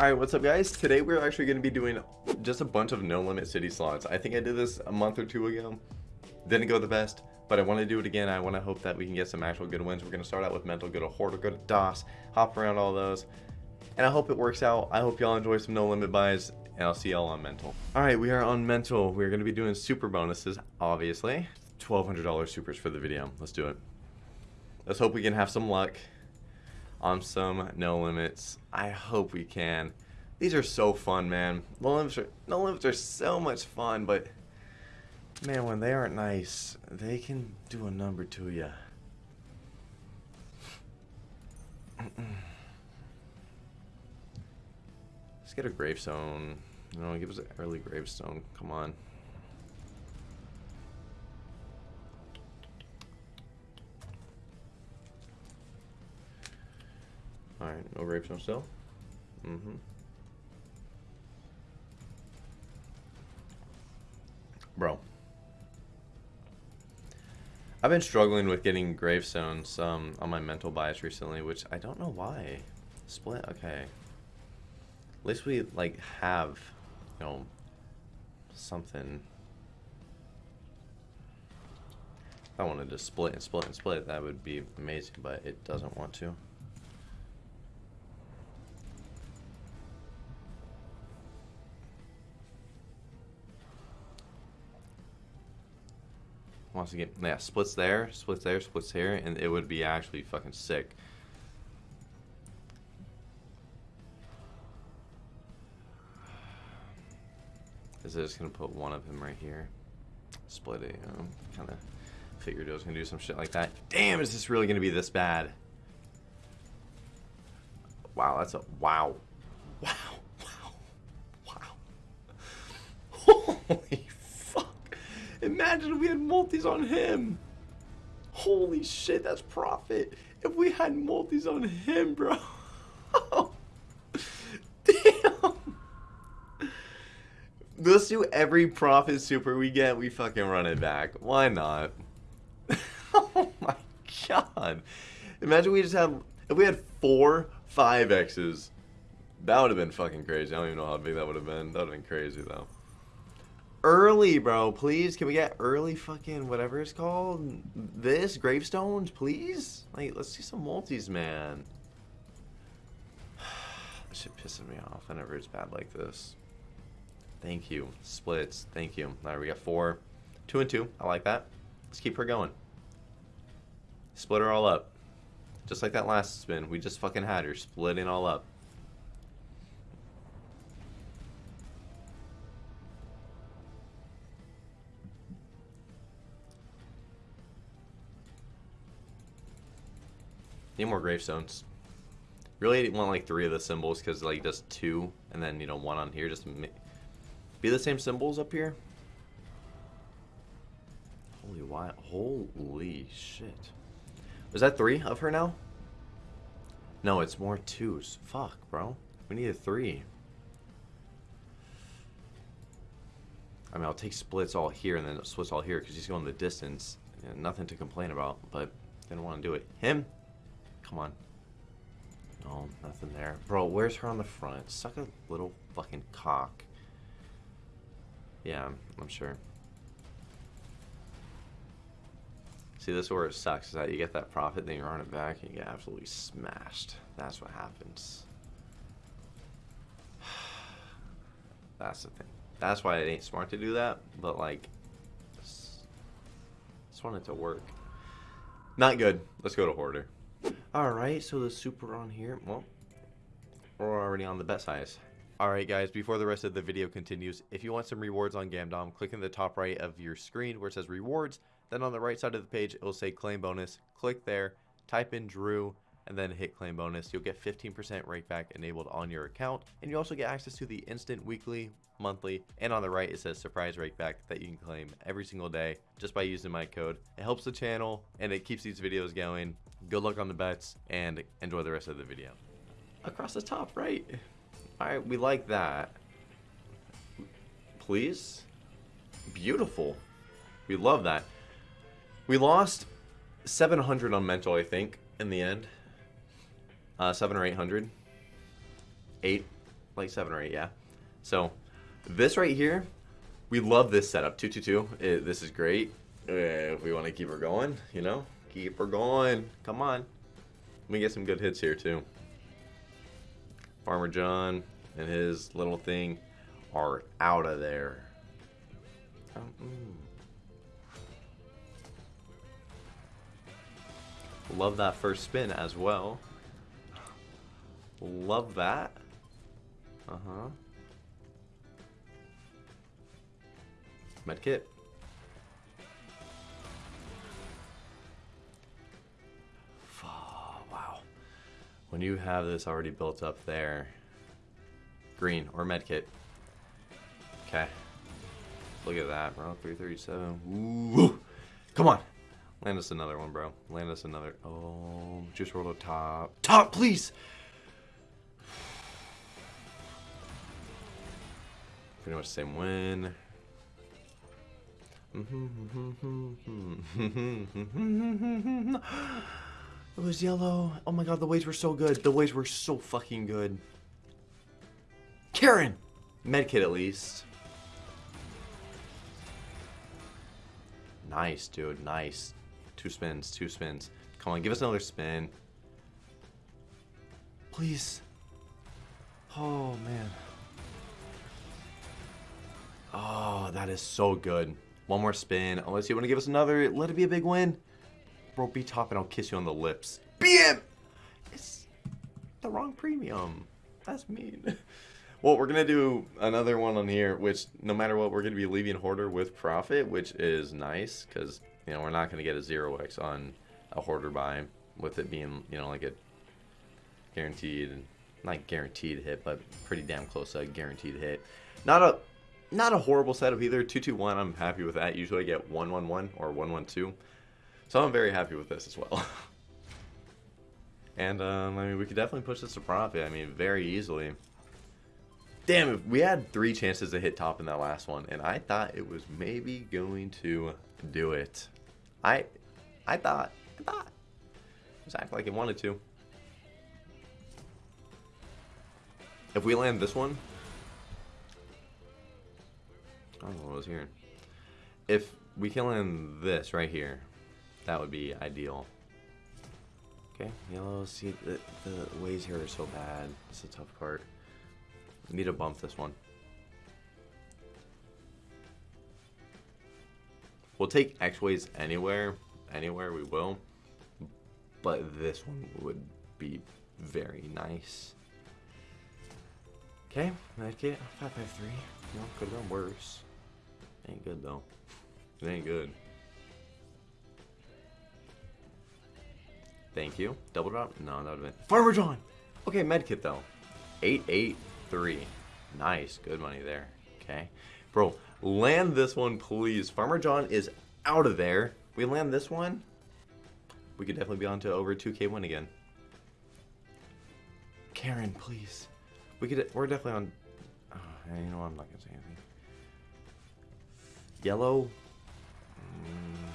Alright, what's up guys? Today we're actually going to be doing just a bunch of Nolimit City slots. I think I did this a month or two ago. Didn't go the best, but I want to do it again. I want to hope that we can get some actual good wins. We're going to start out with mental, go to horde, go to Das, hop around all those. And I hope it works out. I hope y'all enjoy some no limit buys, and I'll see y'all on mental. Alright, we are on mental. We're going to be doing super bonuses, obviously. $1,200 supers for the video. Let's do it. Let's hope we can have some luck on some no limits. I hope we can. These are so fun, man. No limits are no limits are so much fun, but man, when they aren't nice, they can do a number to you. Let's get a gravestone. No, give us an early gravestone. Come on. Alright, no gravestone still? Mm-hmm. Bro. I've been struggling with getting gravestones um, on my mental bias recently, which I don't know why. Split, okay. At least we, like, have, you know, something. If I wanted to split and split and split, that would be amazing, but it doesn't want to. Wants again, yeah splits there, splits there, splits here, and it would be actually fucking sick. Is it just gonna put one of him right here? Split it, you know, kind of figured it was gonna do some shit like that. Damn, is this really gonna be this bad? Wow, that's a wow, wow, wow, wow. Holy Imagine we had multis on him. Holy shit, that's profit. If we had multis on him, bro. Damn. Let's do every profit super we get, we fucking run it back. Why not? oh my god. Imagine we just had, if we had four 5Xs, that would have been fucking crazy. I don't even know how big that would have been. That would have been crazy though early, bro. Please, can we get early fucking whatever it's called? This gravestones, please. Like, let's see some multis, man. This shit pissing me off whenever it's bad like this. Thank you. Splits. Thank you. All right, we got four. Two and two. I like that. Let's keep her going. Split her all up. Just like that last spin. We just fucking had her splitting all up. Need more gravestones. Really want like three of the symbols because like just two and then you know one on here just be the same symbols up here. Holy why? Holy shit! Was that three of her now? No, it's more twos. Fuck, bro. We need a three. I mean, I'll take splits all here and then splits all here because he's going the distance. nothing to complain about, but didn't want to do it. Him, Come on. No, nothing there. Bro, where's her on the front? Suck a little fucking cock. Yeah, I'm sure. See, this is where it sucks, is that you get that profit, then you run it back, and you get absolutely smashed. That's what happens. That's the thing. That's why it ain't smart to do that, but like, just, just want it to work. Not good. Let's go to Hoarder. Alright, so the super on here, well, we're already on the bet size. Alright guys, before the rest of the video continues, if you want some rewards on Gamdom, click in the top right of your screen where it says rewards, then on the right side of the page it will say claim bonus, click there, type in Drew, and then hit claim bonus. You'll get 15% rake back enabled on your account, and you also get access to the instant weekly, monthly, and on the right it says surprise rake back that you can claim every single day just by using my code. It helps the channel and it keeps these videos going. Good luck on the bets and enjoy the rest of the video. Across the top right. Alright, we like that. Please? Beautiful. We love that. We lost 700 on mental, I think, in the end. Uh, seven or eight hundred. Eight. like seven or eight, yeah. So this right here, we love this setup. Two two two. This is great. Uh, if we want to keep her going, you know, keep her going. Come on. Me get some good hits here too. Farmer John and his little thing are out of there. Um, mm. Love that first spin as well. Love that. Uh-huh. Medkit. Oh, wow. When you have this already built up there. Green or medkit. Okay. Look at that, bro. 337. Ooh. Come on. Land us another one, bro. Land us another. Oh, just roll a top. Top, please! Pretty much the same win. It was yellow. Oh my god, the waves were so good. The waves were so fucking good. Karen! Medkit at least. Nice, dude. Nice. Two spins, two spins. Come on, give us another spin. Please. Oh, man. Oh, that is so good. One more spin. Unless you want to give us another, let it be a big win. Bro, be top and I'll kiss you on the lips. BM! It's the wrong premium. That's mean. Well, we're going to do another one on here, which no matter what, we're going to be leaving Hoarder with profit, which is nice because, you know, we're not going to get a 0x on a Hoarder buy with it being, you know, like a guaranteed, not guaranteed hit, but pretty damn close to a guaranteed hit. Not a not a horrible setup either. 221, I'm happy with that. Usually I get 111 or 112. So I'm very happy with this as well. and, um, I mean, we could definitely push this to profit. I mean, very easily. Damn, if we had three chances to hit top in that last one, and I thought it was maybe going to do it. I, I thought, I thought. Was acting like it wanted to. If we land this one, I don't know what I was hearing. If we can land this right here, that would be ideal. Okay, yellow, see, the, the ways here are so bad. It's a tough part. Need to bump this one. We'll take X-Ways anywhere. Anywhere we will. But this one would be very nice. Okay, medkit. 553. You know, could have been worse. Ain't good though. It ain't good. Thank you. Double drop? No, that would have been. Farmer John! Okay, medkit though. 8-8. Nice. Good money there. Okay. Bro, land this one, please. Farmer John is out of there. We land this one, we could definitely be on to over 2k win again. Karen, please. We could. We're definitely on. Oh, you know what? I'm not gonna say anything. Yellow. Mm.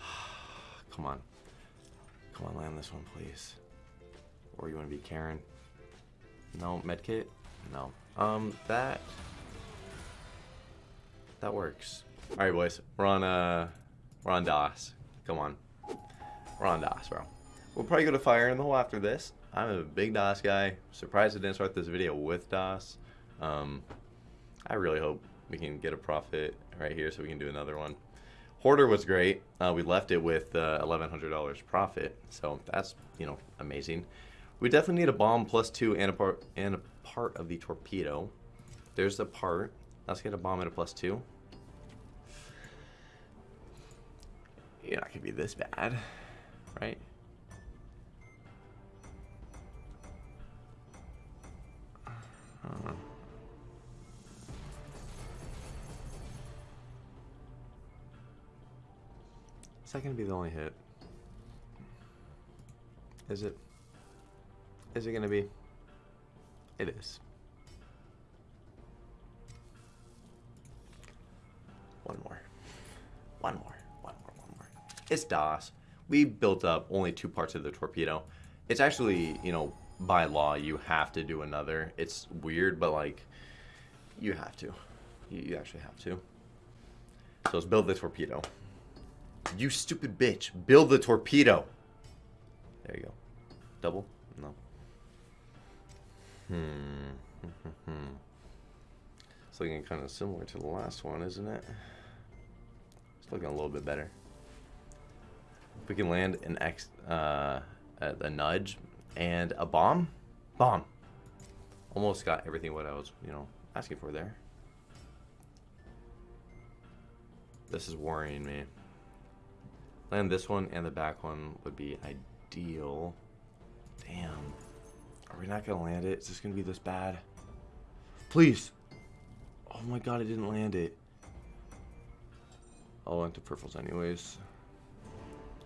Come on. Come on, land this one, please. Or you want to be Karen? No, medkit? No. Um, that... That works. Alright, boys. We're on, uh... We're on Das. Come on. We're on Das, bro. We'll probably go to Fire in the Hole after this. I'm a big Das guy. Surprised I didn't start this video with Das. Um, I really hope we can get a profit right here so we can do another one. Hoarder was great. Uh, we left it with uh, $1,100 profit, so that's, you know, amazing. We definitely need a bomb plus two and a part and a part of the torpedo. There's the part. Let's get a bomb and a plus two. You're not gonna be this bad, right? Uh, is that gonna be the only hit? Is it? Is it going to be? It is. One more. One more. One more. One more. It's Das. We built up only two parts of the torpedo. It's actually, you know, by law you have to do another. It's weird, but like you have to. You, you actually have to. So let's build the torpedo. You stupid bitch. Build the torpedo. There you go. Double? No. Hmm. it's looking kind of similar to the last one, isn't it? It's looking a little bit better. If we can land an X, uh, a nudge and a bomb. Bomb. Almost got everything what I was, you know, asking for there. This is worrying me. Land this one and the back one would be ideal. Damn. Are we not going to land it? Is this going to be this bad? Please. Oh my god, I didn't land it. I'll land to purples anyways.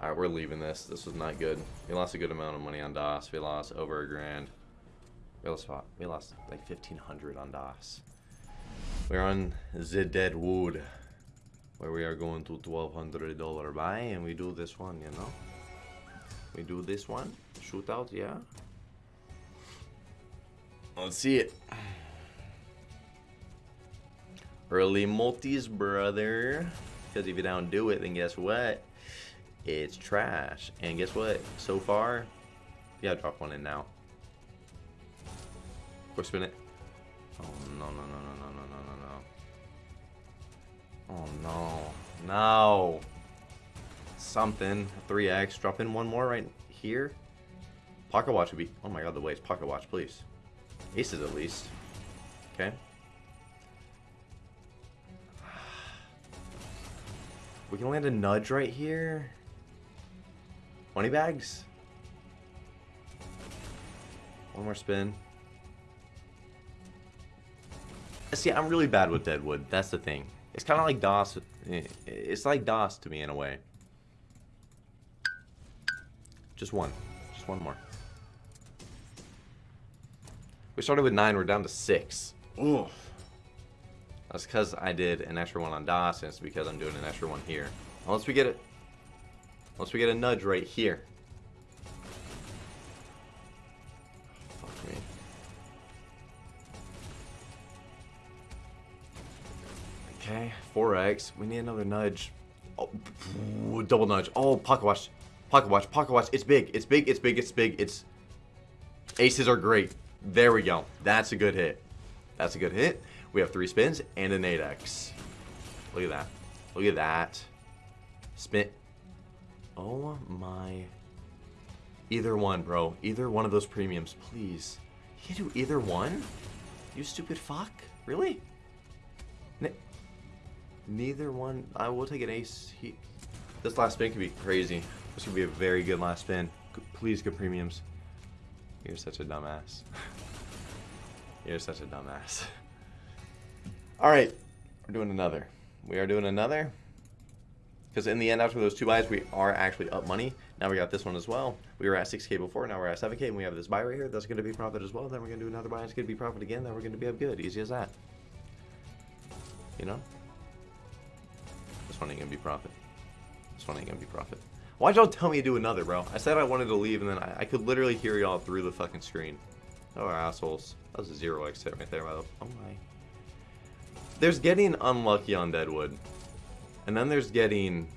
Alright, we're leaving this. This was not good. We lost a good amount of money on Das. We lost over a grand. We lost, we lost like 1500 on Das. We're on the Deadwood. Where we are going to $1,200 buy. And we do this one, you know. We do this one. Shootout, yeah. Let's see it. Early multis, brother. Because if you don't do it, then guess what? it's trash. And guess what? So far, yeah, drop one in now. Or spin it. Oh no no no no no no no no no. Oh no. No. Something. 3x. Drop in one more right here. Pocket watch would be. Oh my god, the waste. Pocket watch, please. Aces at least. Okay. We can land a nudge right here. 20 bags? One more spin. See, I'm really bad with Deadwood. That's the thing. It's kind of like Das. Eh, it's like Das to me in a way. Just one. Just one more. We started with nine. We're down to six. Ooh. That's because I did an extra one on Das, and it's because I'm doing an extra one here. Unless we get it Unless we get a nudge right here. Okay, 4x. We need another nudge. Oh, double nudge. Oh, pocket watch. Pocket watch. Pocket watch. It's big. It's big. It's big. It's big. It's... Aces are great. There we go. That's a good hit. That's a good hit. We have three spins and an 8x. Look at that. Look at that. Spin. Oh my. Either one, bro. Either one of those premiums, please. You can do either one? You stupid fuck? Really? Neither one. I will take an ace. He this last spin could be crazy. This could be a very good last spin. Please, good premiums. You're such a dumbass. You're such a dumbass. Alright. We're doing another. We are doing another. Because in the end, after those two buys, we are actually up money. Now we got this one as well. We were at 6k before, now we're at 7k, and we have this buy right here. That's going to be profit as well. Then we're going to do another buy, it's going to be profit again. Then we're going to be up good. Easy as that. You know? This one ain't to be profit. This one ain't to be profit. Why'd y'all tell me to do another, bro? I said I wanted to leave, and then I, I could literally hear y'all through the fucking screen. Oh, assholes. That was a zero exit right there. Oh my. There's getting unlucky on Deadwood. And then there's getting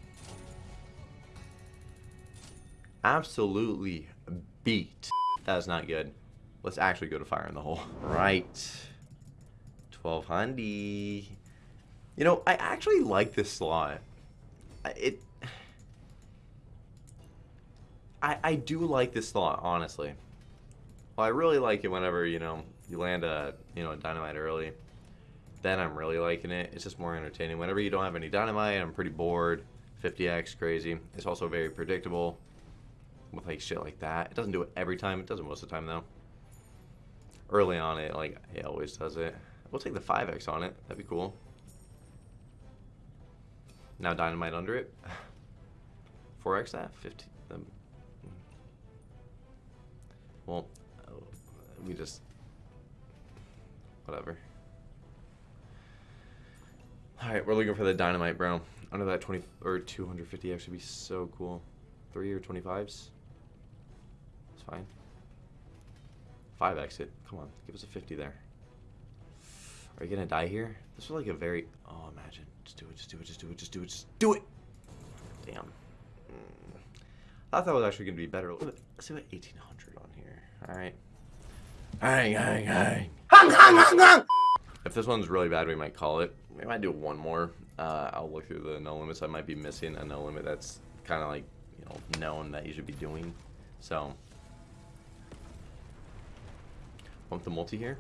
absolutely beat. That is not good. Let's actually go to fire in the hole. Right. 1200. You know, I actually like this slot. It... I, I do like this slot, honestly. Well, I really like it whenever, you know, you land a, you know, a dynamite early then I'm really liking it. It's just more entertaining. Whenever you don't have any dynamite, I'm pretty bored. 50x, crazy. It's also very predictable with like shit like that. It doesn't do it every time. It doesn't most of the time though. Early on it, like, it always does it. We'll take the 5x on it. That'd be cool. Now dynamite under it. 4x that? 50. Um, well, we just... Whatever. Alright, we're looking for the dynamite, bro. Under that 20 or 250 actually be so cool. Three or 25s. It's fine. 5 exit. Come on, give us a 50 there. Are you gonna die here? This was like a very. Oh, imagine. Just do it. Just do it. Just do it. Just do it. Just do it. Damn. Mm. I thought that was actually gonna be better. Let's see what 1800 on here. All right. Hang, hang, hang. Hang, hang, hang, hang. If this one's really bad, we might call it. We might do one more. Uh, I'll look through the no limits. I might be missing a no limit that's kind of like you know known that you should be doing. So bump the multi here.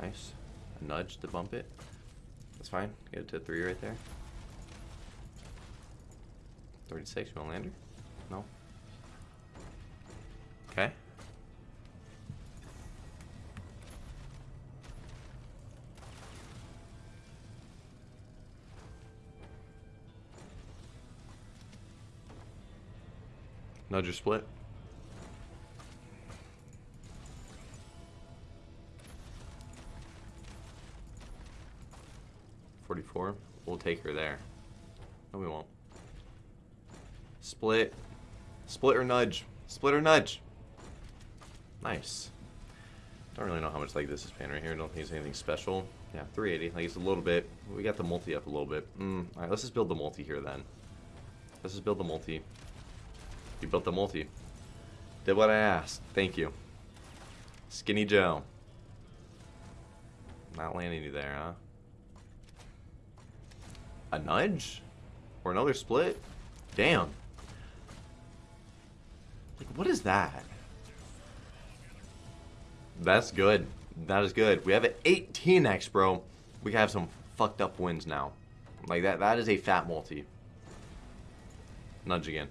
Nice. Nudge to bump it. That's fine. Get it to three right there. 36, you want lander? No? Okay. Nudge or split? Forty-four. We'll take her there. No, we won't. Split. Split or nudge. Split or nudge. Nice. Don't really know how much like this is paying right here. Don't think it's anything special. Yeah, 380. Like it's a little bit. We got the multi up a little bit. Mm. All right, let's just build the multi here then. Let's just build the multi. You built the multi. Did what I asked. Thank you. Skinny Joe. Not landing you there, huh? A nudge? Or another split? Damn. Like, what is that? That's good. That is good. We have an 18x, bro. We have some fucked up wins now. Like, that. that is a fat multi. Nudge again.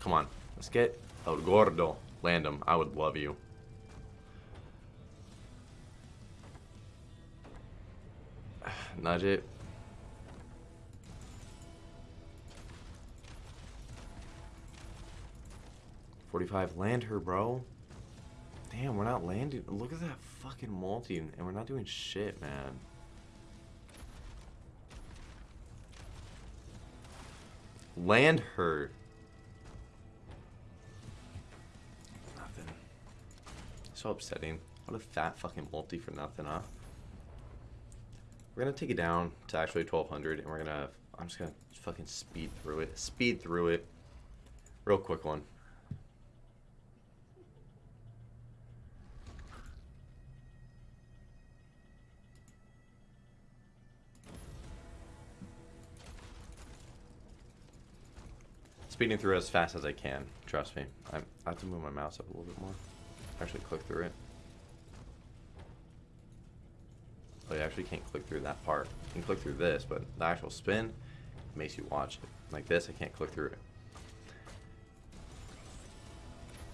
Come on. Let's get El Gordo. Land him. I would love you. Nudge it. Forty-five. Land her, bro. Damn, we're not landing. Look at that fucking multi, and we're not doing shit, man. Land her. Nothing. So upsetting. What a fat fucking multi for nothing, huh? We're gonna take it down to actually 1200 and we're gonna, I'm just gonna fucking speed through it. Speed through it. Real quick one. Speeding through as fast as I can, trust me. i I have to move my mouse up a little bit more actually click through it. Oh, you actually can't click through that part. You can click through this, but the actual spin makes you watch it. Like this, I can't click through it.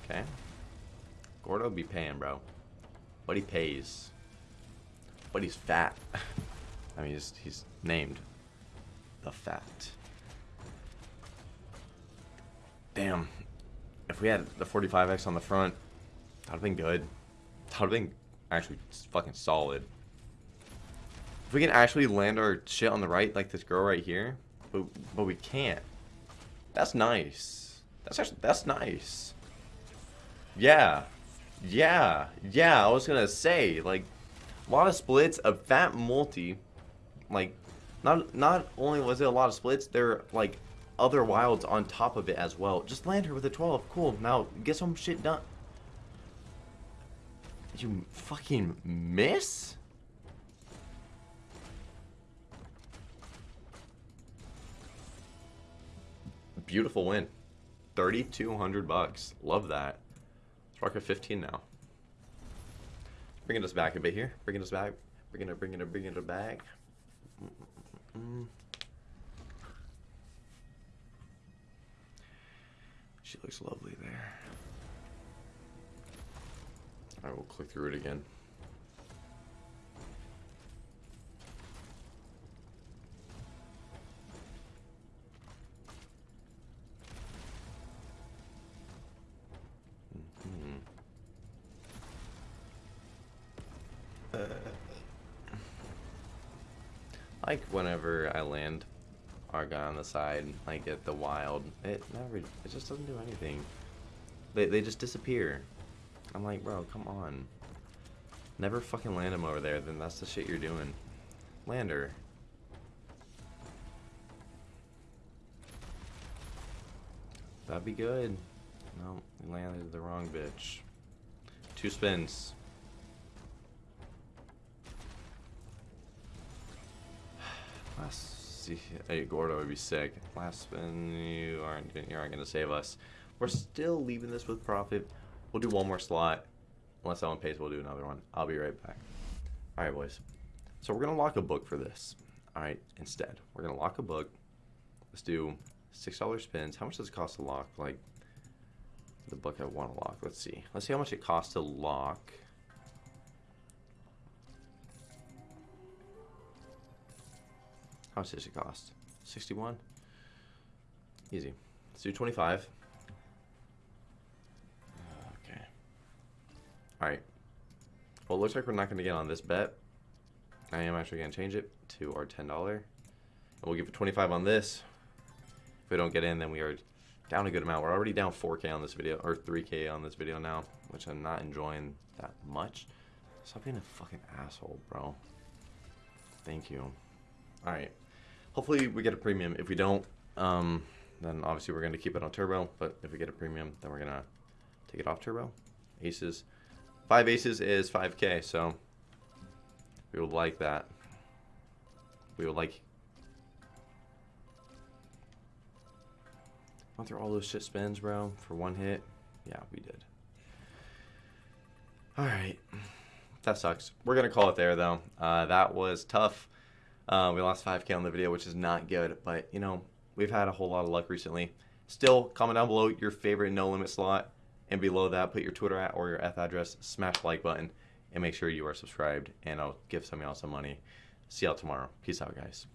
Okay. Gordo be paying, bro. But he pays. But he's fat. I mean, he's, he's named the fat. Damn. If we had the 45X on the front, That'd have been good. That would have been actually fucking solid. If we can actually land our shit on the right, like this girl right here, but, but we can't. That's nice. That's actually, that's nice. Yeah. Yeah. Yeah, I was gonna say, like, a lot of splits, a fat multi, like, not not only was it a lot of splits, they're like other wilds on top of it as well. Just land her with a 12. Cool. Now get some shit done. You fucking miss? Beautiful win. 3,200 bucks. Love that. Let's rock at 15 now. Bringing us back a bit here. Bringing us back. Bringing it, bringing it, bringing it back. Mm. She looks lovely there. I will click through it again. The side, like at the wild, it never, it just doesn't do anything. They, they just disappear. I'm like, bro, come on. Never fucking land him over there, then that's the shit you're doing. Lander. That'd be good. No, landed the wrong bitch. Two spins. Last hey, Gordo would be sick. Last spin, you aren't you aren't gonna save us. We're still leaving this with profit. We'll do one more slot. Unless that one pays, we'll do another one. I'll be right back. All right, boys. So we're gonna lock a book for this. All right, instead, we're gonna lock a book. Let's do six dollar spins. How much does it cost to lock? Like the book I want to lock. Let's see. Let's see how much it costs to lock. How much does it cost? 61? Easy. Let's do 25. Okay. Alright. Well, it looks like we're not going to get on this bet. I am actually going to change it to our $10. And we'll give it 25 on this. If we don't get in, then we are down a good amount. We're already down 4k on this video, or 3k on this video now, which I'm not enjoying that much. Stop being a fucking asshole, bro. Thank you. Alright. Hopefully we get a premium. If we don't, um, then obviously we're going to keep it on turbo. But if we get a premium, then we're going to take it off turbo. Aces. Five aces is 5k, so we would like that. We would like... Went through all those shit spins, bro, for one hit. Yeah, we did. Alright. That sucks. We're going to call it there, though. Uh, that was tough. Uh, we lost 5k on the video, which is not good. But, you know, we've had a whole lot of luck recently. Still, comment down below your favorite no limit slot. And below that, put your Twitter at or your F address, smash the like button, and make sure you are subscribed. And I'll give some of y'all some money. See y'all tomorrow. Peace out, guys.